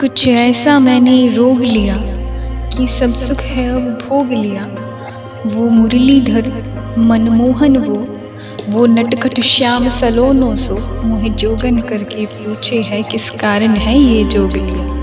कुछ ऐसा मैंने रोग लिया कि सब सुख है अब भोग लिया। वो मुरलीधर मनमोहन वो वो नटखट श्याम सलोनो सो। मुहे जोगन करके पूछे है किस कारण है ये जोग लिया।